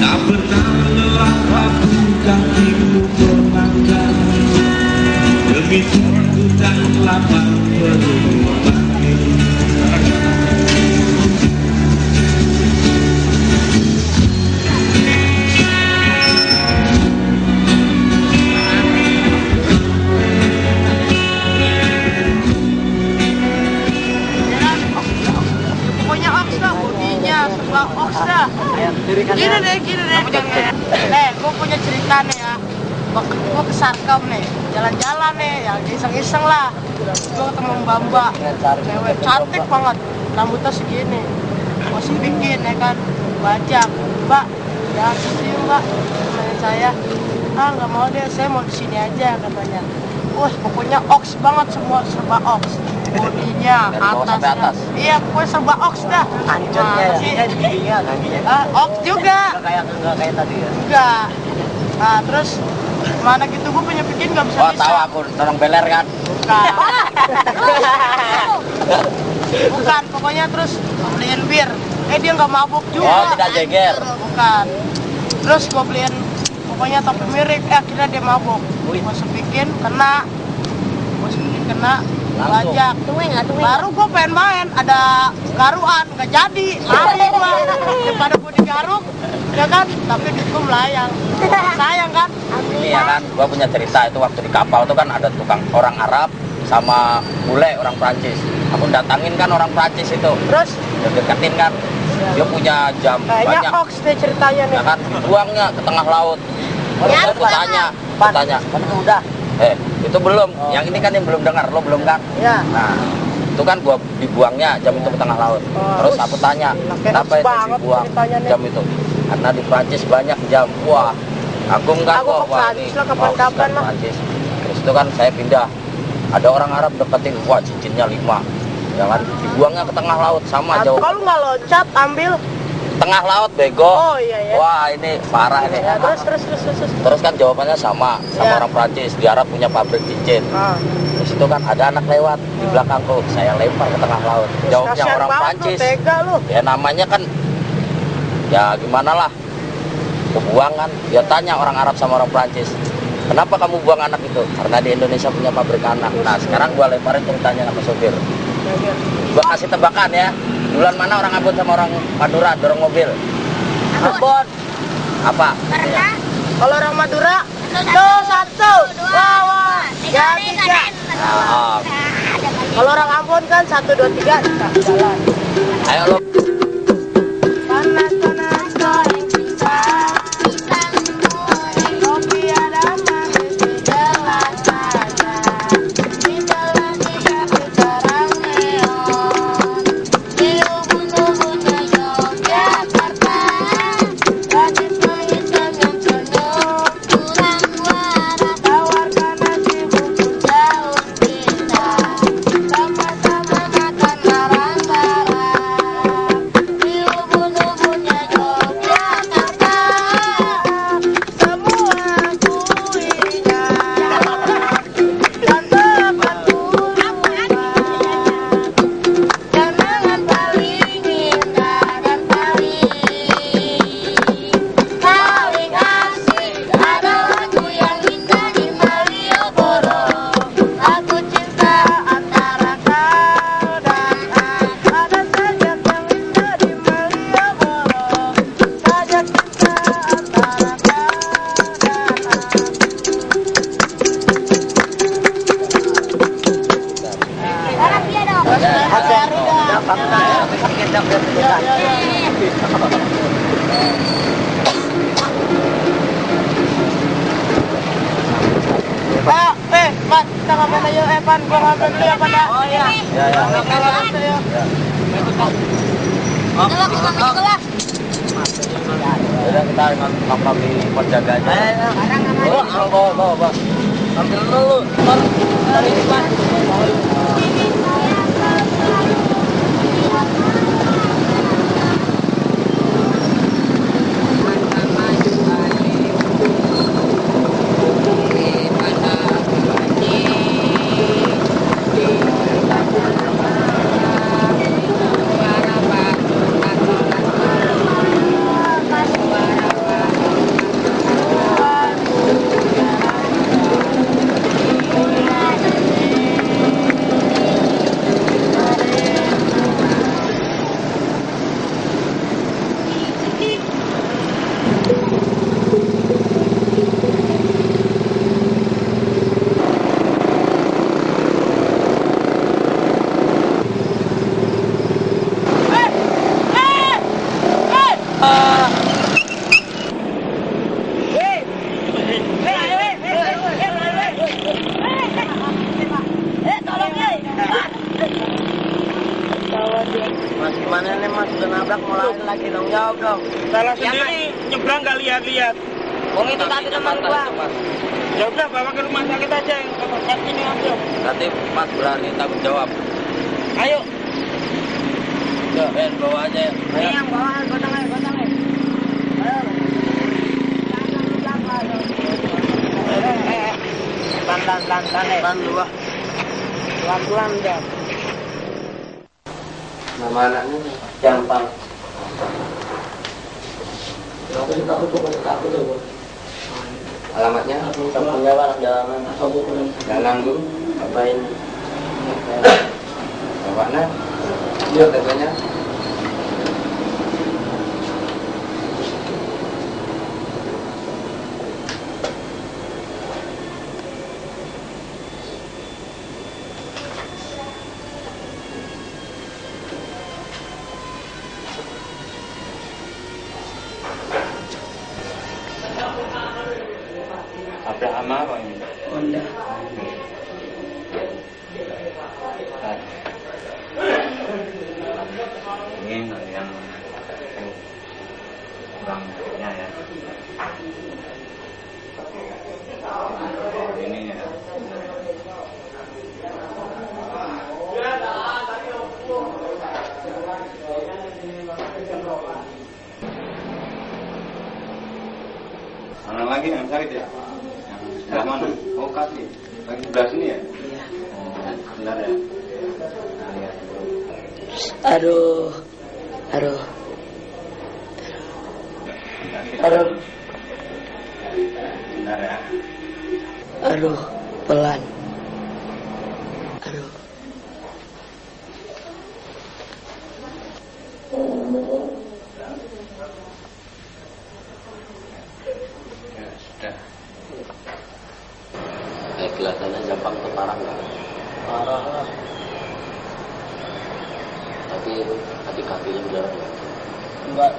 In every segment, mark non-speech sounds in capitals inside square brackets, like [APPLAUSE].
Tak kakimu Demi Tuhan ku lapar. Mbak Mbak, cewek cantik banget, rambutnya segini. Masih bikin ya kan, bajak. Mbak, ya sini Mbak, temenin saya. Ah nggak mau deh, saya mau di sini aja katanya. Wah, pokoknya ox banget semua serba ox. Bodinya, atasnya. atas? Iya, pokoknya serba ox dah. Nah, ya, sih. Iya, giginya, kakinya. Ah, ox juga. Nggak kayak nggak kayak tadi ya. Enggak. Nah, terus gitu gue punya bikin nggak bisa Oh bisa. tahu aku orang beler kan. Bukan. [LAUGHS] Bukan, pokoknya terus beliin bir. Eh dia nggak mabuk juga. Oh tidak jeger. Bukan. Terus gue beliin pokoknya topi mirip. Eh akhirnya dia mabuk. Gue sepikin kena. Gue sepikin kena. Bajak. Baru gue pengen main, ada garuan, nggak jadi. Lari gue. [LAUGHS] Daripada gue digaruk, ya kan? Tapi gue melayang. [LAUGHS] Sayang kan? Ini ya kan, gua punya cerita itu waktu di kapal tuh kan ada tukang orang Arab sama bule orang Prancis. Aku datangin kan orang Prancis itu, Terus dia deketin kan, dia punya jam kayaknya banyak, hoax deh ceritanya nih. ya kan, dibuangnya ke tengah laut. Terus aku tanya, aku tanya, Kan itu udah. eh itu belum, yang ini kan yang belum dengar, lo belum kan? Ya. Nah, itu kan gua dibuangnya jam itu ke tengah laut. Oh, Terus aku tanya, Nah, kenapa itu dibuang jam itu? Karena di Prancis banyak jam. Wah, aku enggak Aku kok. ke Prancis lah, kapan-kapan kan lah. Prancis. Terus itu kan saya pindah. Ada orang Arab deketin, wah cincinnya lima. Ya kan, dibuangnya ke tengah laut sama Nah, jauh. Kalau nggak loncat, ambil. Tengah laut bego. Oh iya ya. Wah, ini parah ini. Ya, terus terus terus terus. terus. Terus kan jawabannya sama, sama Ya. orang Prancis. Di Arab punya pabrik cincin. Ah. Terus itu kan ada anak lewat di belakangku, saya lempar ke tengah laut. Jawabnya orang lu, Prancis. Tega lu. Ya namanya kan ya gimana lah. Kebuang kan. Dia tanya orang Arab sama orang Prancis. Kenapa kamu buang anak itu? Karena di Indonesia punya pabrik anak. Nah sekarang gua lemparin ceritanya sama sopir. Gua kasih tebakan ya. Bulan mana orang Ambon sama orang Madura dorong mobil? Ambon. Apa? Kalau orang Madura, satu, wawa, tiga, tiga. Nah, Kalau orang Ambon kan satu, dua, tiga, ayo. Eh, ngapain dulu ya, ya? Oh, iya. Ya ya. Aja, ya. Udah kita nongkrong di pos jaga. Bawa, bawa. Ambil dulu. Terima Mas gimana nih mas udah nabrak mulai dong. Salah Iya, sendiri, nyebrang gak lihat-lihat. Wong itu tadi teman gua. Ya udah bawa ke rumah sakit aja yang tempat ini aja. Nanti Mas berani tanggung jawab. Ayo. Ya, Ben, bawa aja. Ini yang bawah gotong aja, gotong. Ayo. Jangan lupa, ayo. Eh, eh, eh. Pelan, pelan, pelan, pelan, eh. Kan dua. Pelan, pelan, deh. Nama anaknya Jampang. Aku juga aku tuh aku tuh. Alamatnya kampungnya anak jalanan. Jalan bu. Apain? Bapaknya? Iya katanya. Apa ama apa ini? Honda. Ini yang kurangnya ya. Ini ya. Mana lagi yang sakit ya? Yang sebelah mana? Oh kaki. Lagi sebelah sini ya? Iya. Oh, benar ya? Nah, lihat dulu. Aduh. Aduh. Aduh. Ya? Aduh. Pelan. Aduh. Ya, sudah. Eh, kelihatannya Jampang itu parah nggak? Parah lah. Tapi tadi kakinya udah Enggak.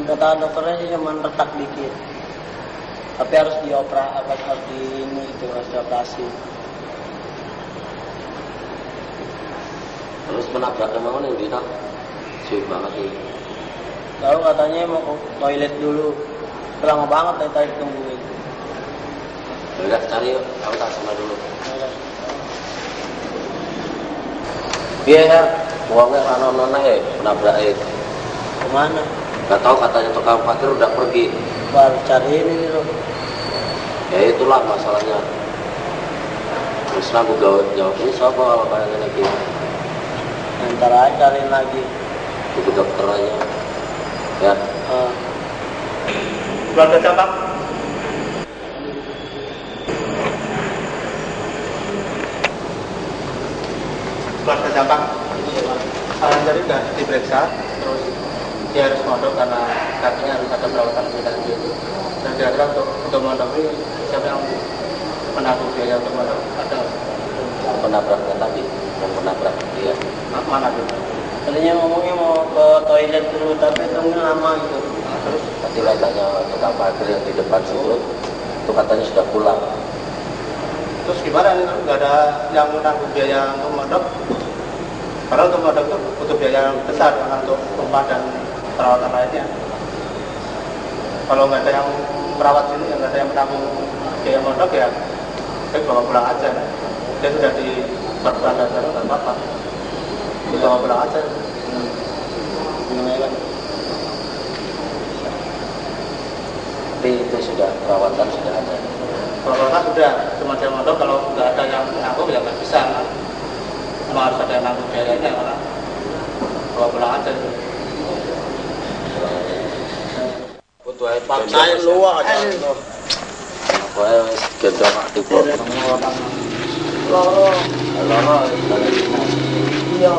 Kata dokternya sih cuma retak dikit. Tapi harus diopera, apa harus di ini itu harus dioperasi. Menabraknya mana yang kita? Sih banget sih. Lalu katanya mau ke toilet dulu. Lama banget dari tadi tungguin. Udah cari yuk, aku tak sama dulu. Iya ya, uangnya rano nona ya, menabrak eh. Ke mana? Gak tahu katanya tukang parkir udah pergi. Baru cari ini loh. Ya itulah masalahnya. Terus aku jawab jawab ini siapa kalau kayak lagi Ntar aja cariin lagi. ke dokter aja. Ya, Eh, Keluarga cabang. Keluarga cabang. Saran tadi sudah diperiksa, terus dia harus mondok karena kakinya harus ada perawatan lebih lanjut. Dan kira-kira untuk untuk mondok ini siapa yang menanggung biaya untuk mondok? Ada yang penabraknya tadi, yang penabrak mana gitu? tadinya ngomongnya mau ke toilet dulu, tapi tungguin lama gitu. Nah, terus Tadi katanya tukang parkir yang di depan situ, itu katanya sudah pulang. terus gimana nih nggak ada yang menanggung biaya untuk mondok? Karena untuk mondok itu butuh biaya yang besar karena untuk rumah dan perawatan lainnya. Kalau nggak ada yang merawat sini, nggak ada yang menanggung biaya mondok ya, baik bawa pulang aja. Dia sudah di perbulan dasar nggak apa-apa. Dibawa pulang aja. Tapi itu sudah perawatan sudah ada. Perawatan sudah, cuma dia mondok kalau nggak ada yang menanggung ya nggak bisa. Memang harus ada yang menanggung biayanya karena bawa pulang aja. Butuh air Paksain luar aja. Pokoknya gendong aktif kok. Loro. Loro, Iya.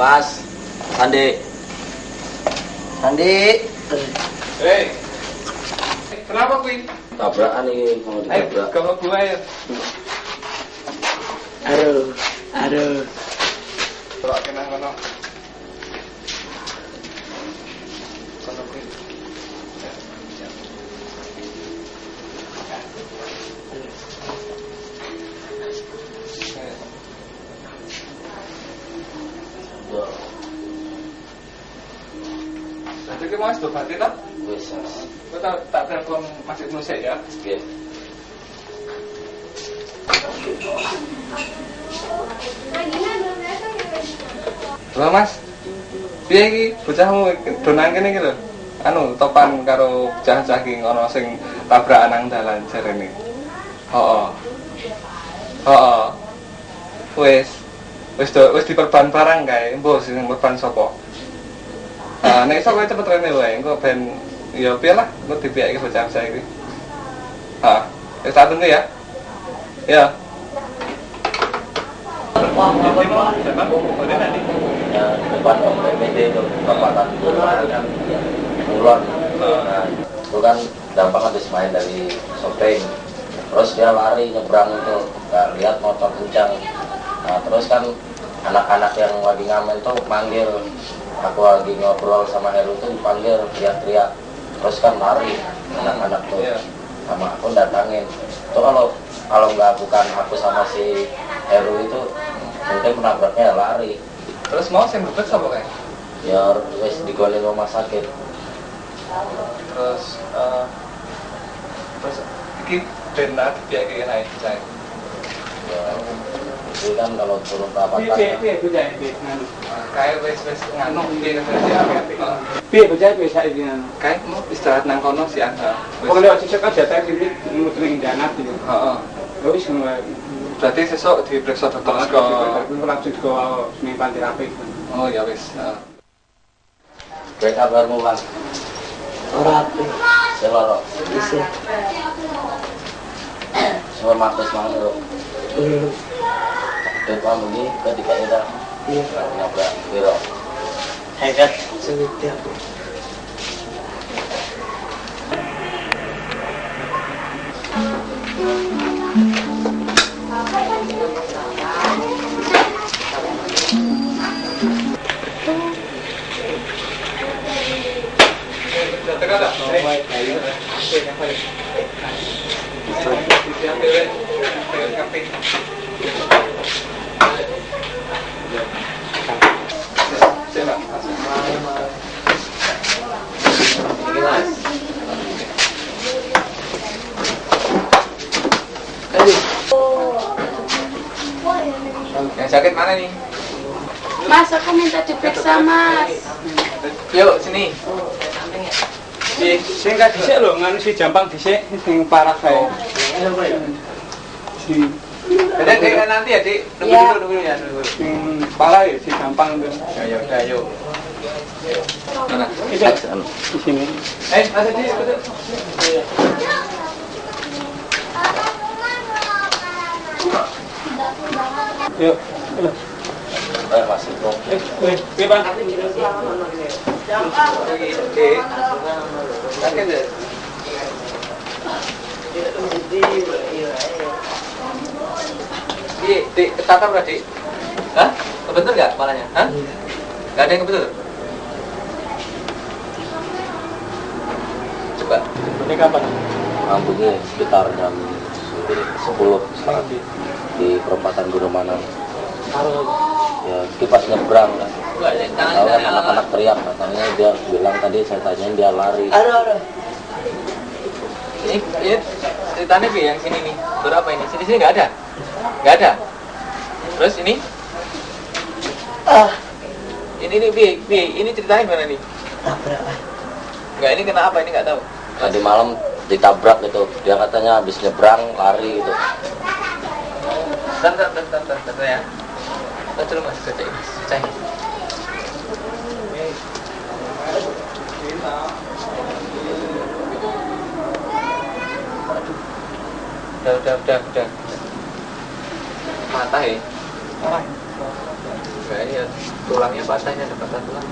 Bas, Sandi. Sandi. Hei, kenapa Queen? Tabrakan nih, mau Ayo, ditabrak. kamu gue ya. Aduh. Aduh. Kalau kena kono. Iki Mas Dobati ta? Wis, wis. Kok tak tak telepon Mas Ibnu sik ya. Nggih. Halo Mas. Piye iki bocahmu donan kene iki lho? Anu topan karo bocah-bocah iki ana sing tabrakan nang dalan jarene. Heeh. Heeh. Wis wis do wis diperban barang kae, mbok sing perban sapa? Ah, nek iso kowe cepet rene wae, engko ben ya piye lah, engko dipiyake bocah-bocah iki. Ha, wis tak tunggu ya. Ya. Itu kan. Nah, kan gampang habis main dari shopping. Terus dia lari nyebrang itu, nggak lihat motor kencang. Nah, terus kan anak-anak yang lagi ngamen tuh manggil. Aku lagi ngobrol sama Heru tuh dipanggil teriak-teriak. Terus kan lari anak-anak tuh Iya. sama aku datangin. Itu kalau kalau nggak bukan aku sama si Heru itu mungkin menabraknya lari. Terus mau sing bebet sapa kae? Ya wis digolek rumah sakit. terus eh, terus iki benar dia kayak naik saya Ya, itu kan kalau turun perapatan kayak wes wes nganu dia kan Piye bocah piye saiki kayak mau istirahat nang kono si anda Kok lewat sisuk kan jatah iki muterin danat iki. Heeh. Ya wis ngono berarti sesuk diperiksa dokter ke langsung ke sing panti rapi. oh ya wes. Baik kabarmu bang, Ora ape. seloro, kamu begini, ketika kita Iya. nabrak biro. Hebat. Sewiti aku. Dokter ada? Yang sakit mana nih? Mas, aku minta diperiksa, Mas. Yuk sini. Si sing gak dhisik lho, nganu si jampang dhisik sing parah kae. Si Jadi dek, nanti ya, Dik. Tunggu Iya. dulu, tunggu ya, sing pala ya si jampang tuh. Ya, ya udah, yuk. Mana? Di sini. Eh, ada di. Yuk. Eh masih kok. Eh, eh, piye Bang? Oke. Sakit ya? Iya, dik, ketata berarti? Hah? Kebetul nggak kepalanya? Hah? Nggak ada yang kebetul? Coba. Ini kapan? Rambutnya sekitar jam 10 sekarang di perempatan Gunung Manang. Ya, kipas nyebrang kan. Tahu kan anak-anak teriak katanya dia bilang tadi saya tanyain dia lari. Ada ada. Ini, ini ceritanya Bi yang sini nih. Berapa ini? Sini sini nggak ada? Nggak ada. Terus ini? Ah. Ini nih Bi, Bi, ini ceritanya gimana nih? Tabrak. Nggak, ini kena apa? Ini nggak tahu. Tadi malam ditabrak gitu. Dia katanya habis nyebrang lari gitu. Bentar, bentar, bentar ya. Dulu mas, bacain. Udah, udah, udah, udah. Patah ya? Enggak, ini ya, tulangnya patah, ini ada patah tulang.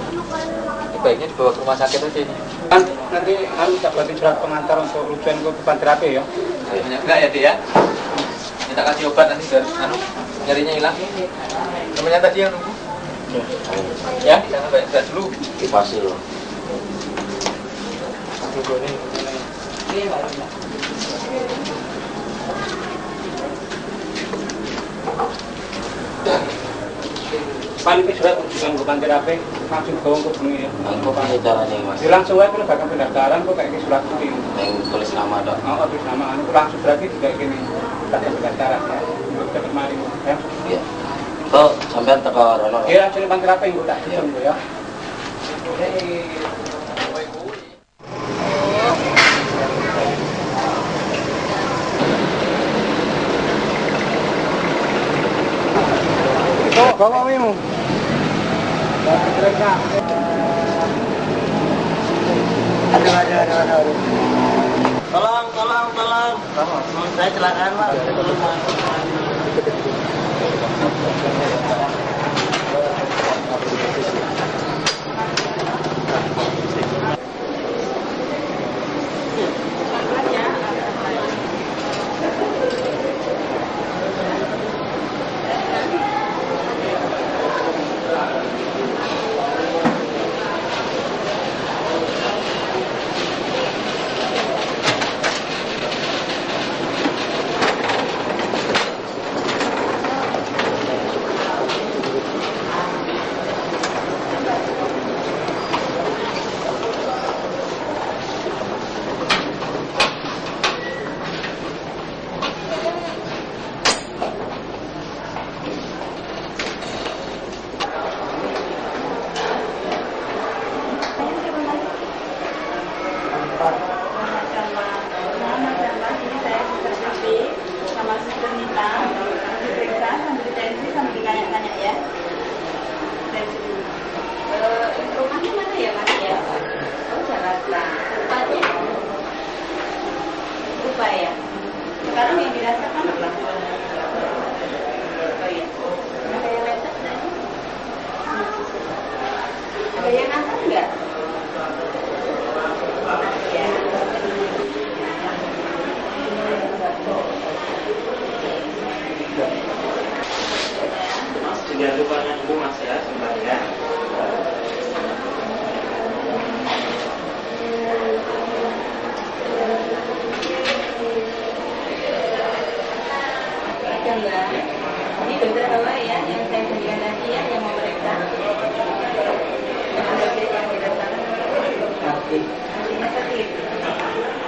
Ini baiknya dibawa ke rumah sakit aja ini. Bang, nanti kami tak buatin surat pengantar untuk rujukan ke panti rapi ya. Enggak ya, Dek ya? Kita kasih obat nanti biar anu, nyarinya hilang. Namanya tadi yang nunggu. Ya, jangan banyak gerak dulu. Kipas loh. Paling ke surat kunjungan gue panggil apa langsung bawa ke bengi ya caranya mas. Langsung aja kalau bakal pendaftaran kok kayak surat kuning Yang tulis nama dok. oh terus nama anu langsung berarti juga gini daftar pendaftaran ya untuk dapat mari ya Iya. Kok sampean teko rono. dia langsung panggil apa yang gue tak Tolong, tolong, tolong. Saya celakaan pak. Ya. Tensi dulu Eh, rumahnya mana ya mas ya? Oh Jakarta. Rupanya lupa ya? Sekarang yang dirasakan apa? Oh iya. Ada yang ada ngantar enggak ya Lupa dulu mas ya sebentar ya. Mbak. Ini dokter bawa ya, yang saya berikan tadi ya, yang mau meriksa. Yang dokter. Artinya sakit.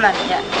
Pelan-pelan ya. Saya bisa